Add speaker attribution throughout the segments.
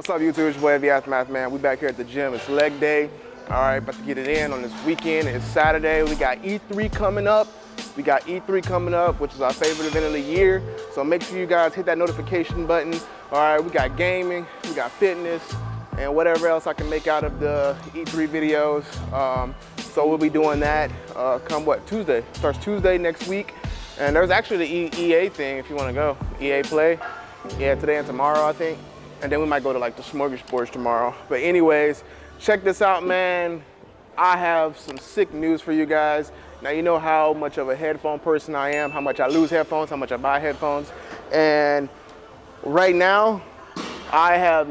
Speaker 1: What's up, YouTube? It's your boy, Heavy Aftermath, man. We back here at the gym. It's leg day. All right, about to get it in on this weekend. It's Saturday. We got E3 coming up. We got E3 coming up, which is our favorite event of the year. So make sure you guys hit that notification button. All right, we got gaming, we got fitness, and whatever else I can make out of the E3 videos. Um, so we'll be doing that uh, come what, Tuesday. Starts Tuesday next week. And there's actually the EA thing if you wanna go. EA Play. Yeah, today and tomorrow, I think. And then we might go to like the Smorgasburg tomorrow. But anyways, check this out, man. I have some sick news for you guys. Now you know how much of a headphone person I am, how much I lose headphones, how much I buy headphones. And right now, I have,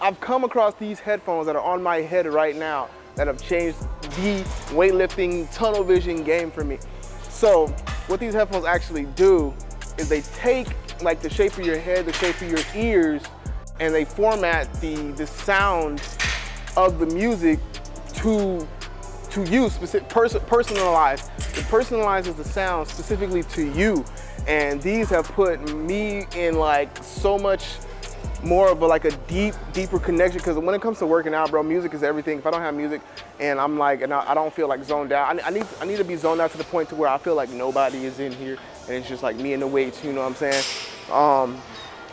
Speaker 1: I've come across these headphones that are on my head right now that have changed the weightlifting tunnel vision game for me. So what these headphones actually do is they take like the shape of your head, the shape of your ears, and they format the, the sound of the music to, to you, specific, pers personalized. It personalizes the sound specifically to you. And these have put me in like so much more of a, like a deep, deeper connection. Because when it comes to working out, bro, music is everything. If I don't have music and I'm like, and I, I don't feel like zoned out, I, I, need, I need to be zoned out to the point to where I feel like nobody is in here and it's just like me and the weights, you know what I'm saying? Um,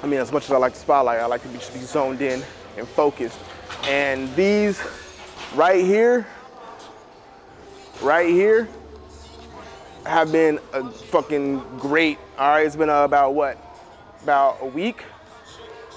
Speaker 1: I mean, as much as I like the spotlight, I like to be, just be zoned in and focused. And these right here, right here, have been a fucking great. All right, it's been uh, about what? About a week,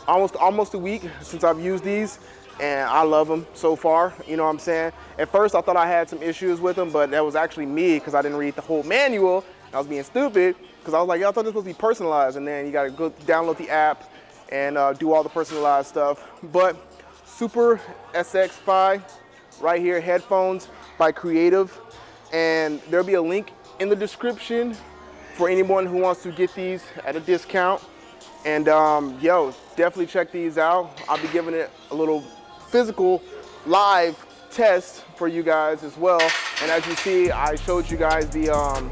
Speaker 1: almost almost a week since I've used these and I love them so far, you know what I'm saying? At first I thought I had some issues with them, but that was actually me because I didn't read the whole manual. I was being stupid because I was like, I thought this was supposed to be personalized and then you gotta go download the app and uh, do all the personalized stuff. But Super SX5 right here, headphones by Creative. And there'll be a link in the description for anyone who wants to get these at a discount. And um, yo, definitely check these out. I'll be giving it a little physical live test for you guys as well. And as you see, I showed you guys the um,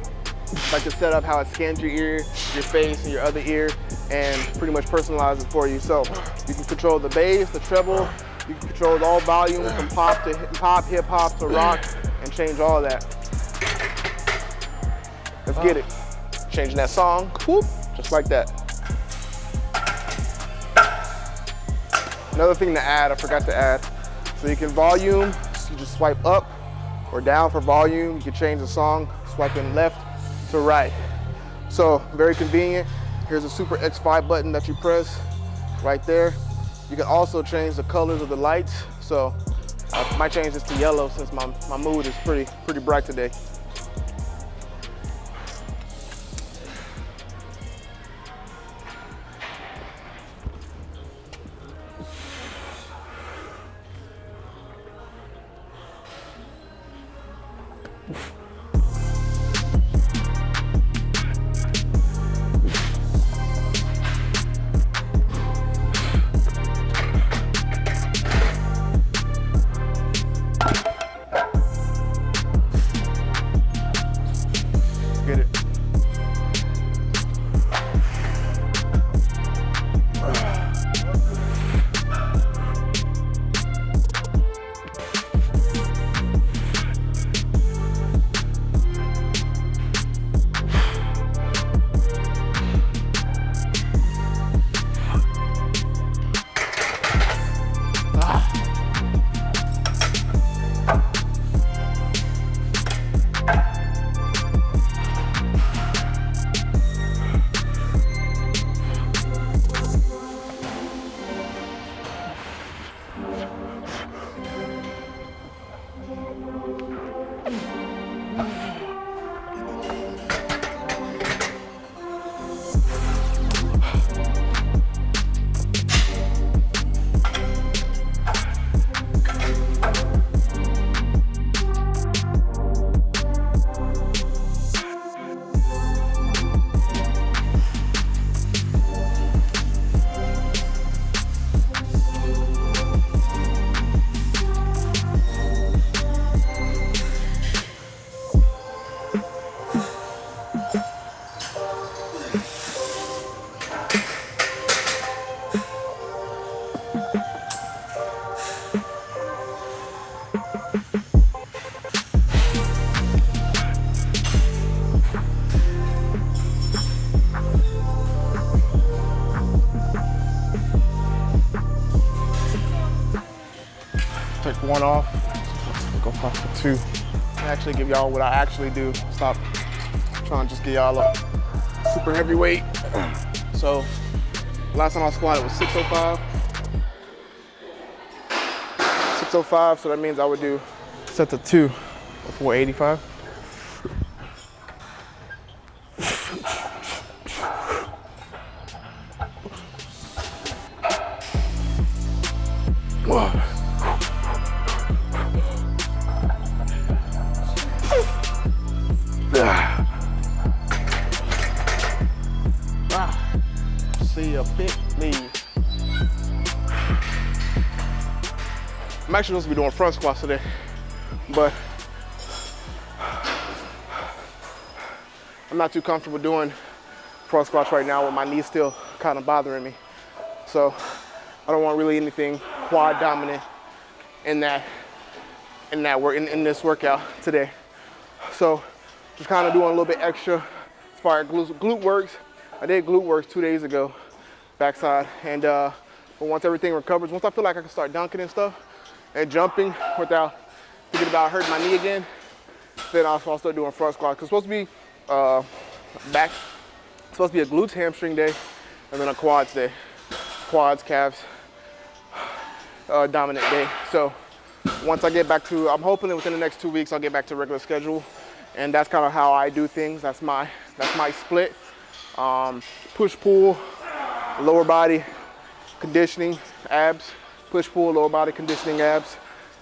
Speaker 1: like the setup, how it scans your ear, your face, and your other ear, and pretty much personalize it for you. So you can control the bass, the treble, you can control all volume from pop to hip pop, hip hop to rock, and change all that. Let's get it. Changing that song, whoop, just like that. Another thing to add, I forgot to add. So you can volume, so you just swipe up or down for volume. You can change the song, swiping left to right. So very convenient. Here's a Super X-Fi button that you press right there. You can also change the colors of the lights. So I might change this to yellow since my, my mood is pretty, pretty bright today. Yeah. Take one off. Go five for two. I actually give y'all what I actually do. Stop trying to just get y'all a super heavyweight. So last time I squatted was 605. 605, so that means I would do sets of two, for 485. Actually supposed to be doing front squats today, but I'm not too comfortable doing front squats right now with my knees still kind of bothering me. So I don't want really anything quad dominant in that in that work in, in this workout today. So just kind of doing a little bit extra as far as glute, glute works. I did glute works two days ago, backside, and uh, but once everything recovers, once I feel like I can start dunking and stuff and jumping without thinking about hurting my knee again, then I'll, start doing front squats. Cause it's supposed to be uh, back, it's supposed to be a glutes hamstring day, and then a quads day, quads, calves, uh, dominant day. So once I get back to, I'm hoping that within the next two weeks I'll get back to regular schedule, and that's kind of how I do things. That's my that's my split. Um, push pull, lower body conditioning, abs, push pull, lower body conditioning, abs,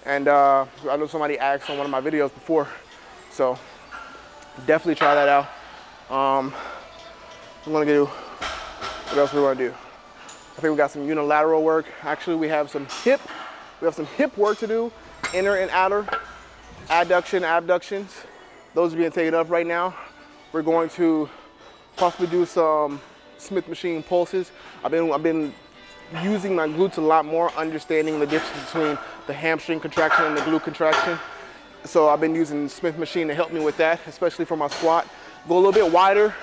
Speaker 1: and uh, I know somebody asked on one of my videos before, so definitely try that out. Um, I'm gonna do what else we want to do. I think we got some unilateral work. Actually, we have some hip, we have some hip work to do, inner and outer, adduction, abductions. Those are being taken up right now. We're going to possibly do some Smith machine pulses. I've been, I've been using my glutes a lot more, understanding the difference between the hamstring contraction and the glute contraction. So I've been using Smith machine to help me with that, especially for my squat. Go a little bit wider.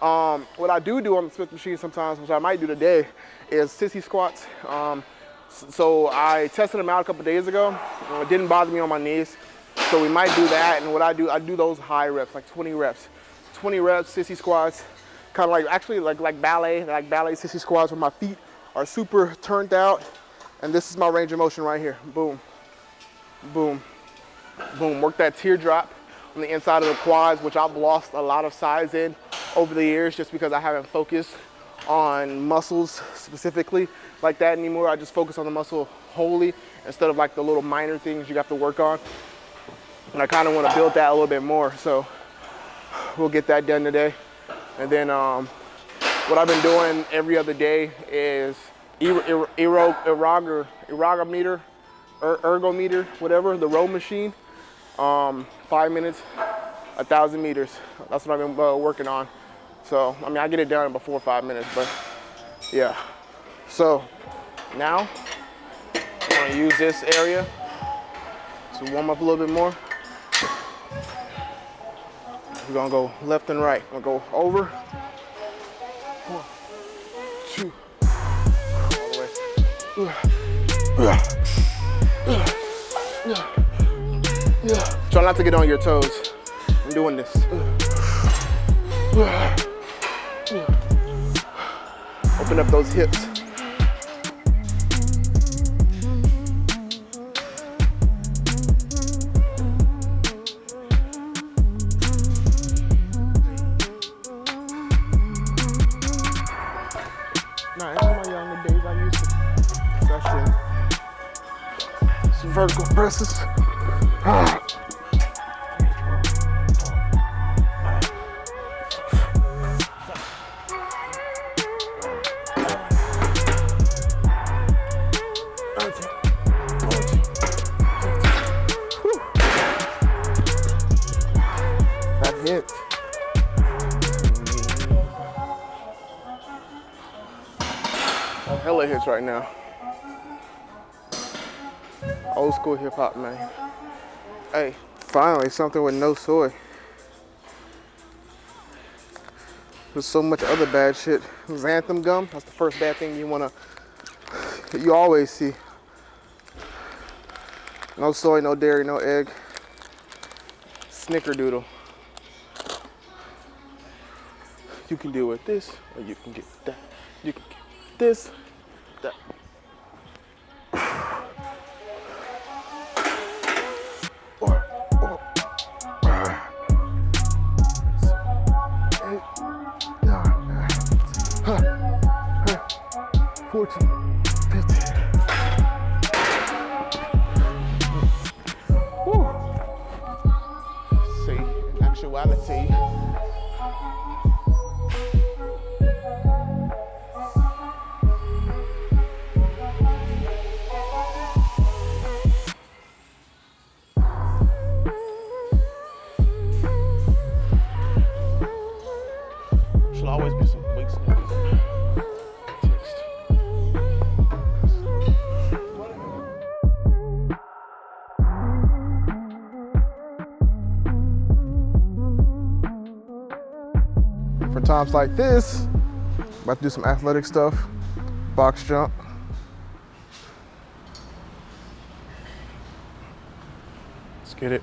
Speaker 1: Um, what I do do on the Smith machine sometimes, which I might do today, is sissy squats. Um, so I tested them out a couple days ago. It didn't bother me on my knees. So we might do that. And what I do, I do those high reps, like 20 reps. 20 reps, sissy squats, kind of like, actually like, like ballet, like ballet sissy squats with my feet are super turned out. And this is my range of motion right here. Boom, boom, boom. Work that teardrop on the inside of the quads, which I've lost a lot of size in over the years just because I haven't focused on muscles specifically like that anymore. I just focus on the muscle wholly instead of like the little minor things you have to work on. And I kind of want to build that a little bit more. So we'll get that done today. And then um, what I've been doing every other day is ergometer, ergometer, ergometer, whatever, the row machine. Um, five minutes, a thousand meters. That's what I've been uh, working on. So, I mean, I get it done in before five minutes, but yeah. So now I'm gonna use this area to warm up a little bit more. We're gonna go left and right. We're gonna go over. Try not to get on your toes. I'm doing this. Open up those hips. Vertical presses. Hella hits right now. Old school hip hop, man. Hey, finally something with no soy. There's so much other bad shit. Xanthan gum, that's the first bad thing you wanna, you always see. No soy, no dairy, no egg. Snickerdoodle. You can deal with this, or you can get that. You can get this, that. 14, See, in actuality, For times like this, about to do some athletic stuff, box jump. Let's get it.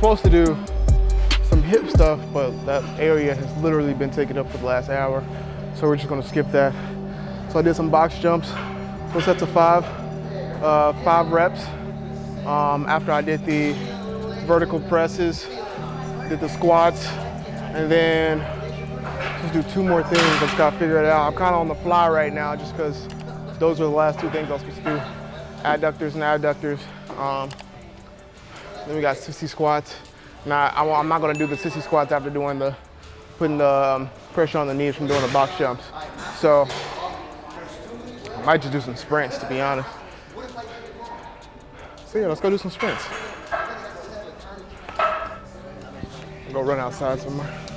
Speaker 1: Supposed to do some hip stuff, but that area has literally been taken up for the last hour. So we're just gonna skip that. So I did some box jumps, full sets of five, uh, five reps. Um, after I did the vertical presses, did the squats, and then just do two more things. I just gotta figure it out. I'm kind of on the fly right now just because those are the last two things I was supposed to do. Adductors and abductors. Um, then we got sissy squats. Now, I, am not gonna do the sissy squats after doing the, putting the um, pressure on the knees from doing the box jumps. So, I might just do some sprints to be honest. So yeah, let's go do some sprints. Go run outside somewhere.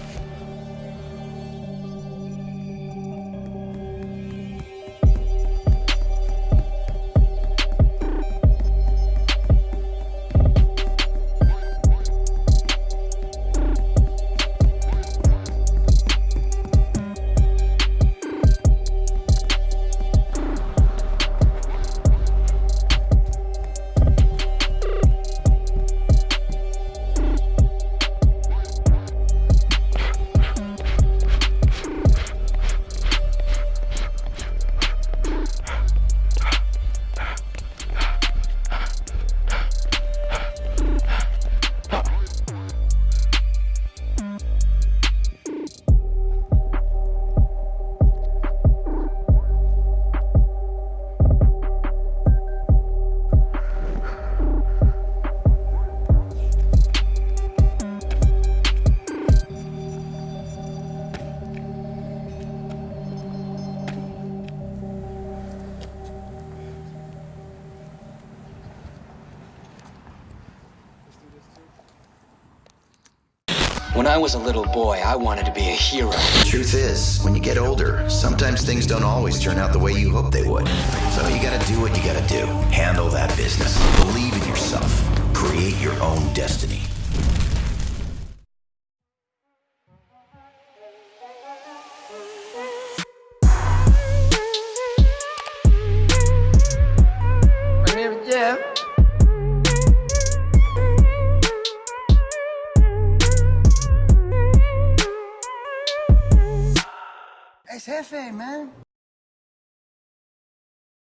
Speaker 2: Was a little boy, I wanted to be a hero.
Speaker 3: Truth is, when you get older, sometimes things don't always turn out the way you hope they would. So you gotta do what you gotta do. Handle that business. Believe in yourself. Create your own destiny.
Speaker 4: Man.